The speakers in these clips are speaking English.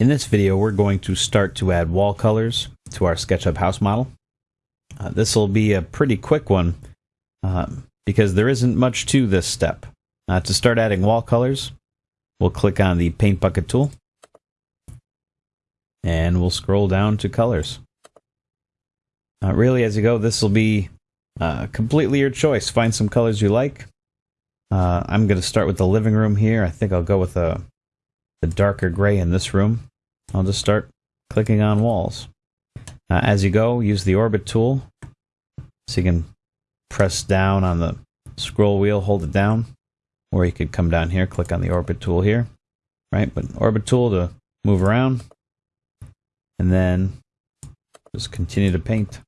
In this video, we're going to start to add wall colors to our SketchUp house model. Uh, this will be a pretty quick one uh, because there isn't much to this step. Uh, to start adding wall colors, we'll click on the Paint Bucket tool and we'll scroll down to colors. Uh, really, as you go, this will be uh, completely your choice. Find some colors you like. Uh, I'm going to start with the living room here. I think I'll go with a, the darker gray in this room. I'll just start clicking on walls. Uh, as you go, use the orbit tool so you can press down on the scroll wheel, hold it down, or you could come down here, click on the orbit tool here, right? But orbit tool to move around, and then just continue to paint.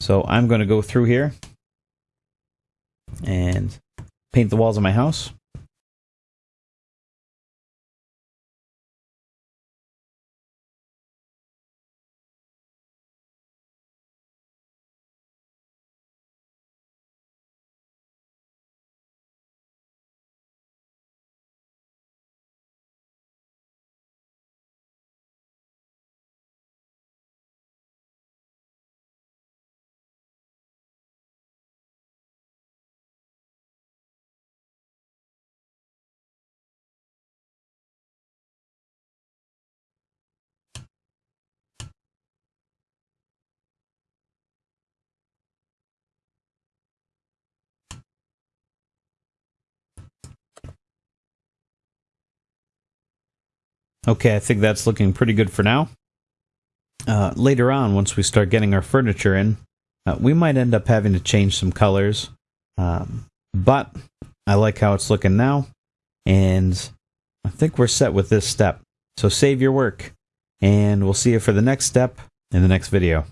So I'm going to go through here and paint the walls of my house. Okay, I think that's looking pretty good for now. Uh, later on, once we start getting our furniture in, uh, we might end up having to change some colors. Um, but I like how it's looking now, and I think we're set with this step. So save your work, and we'll see you for the next step in the next video.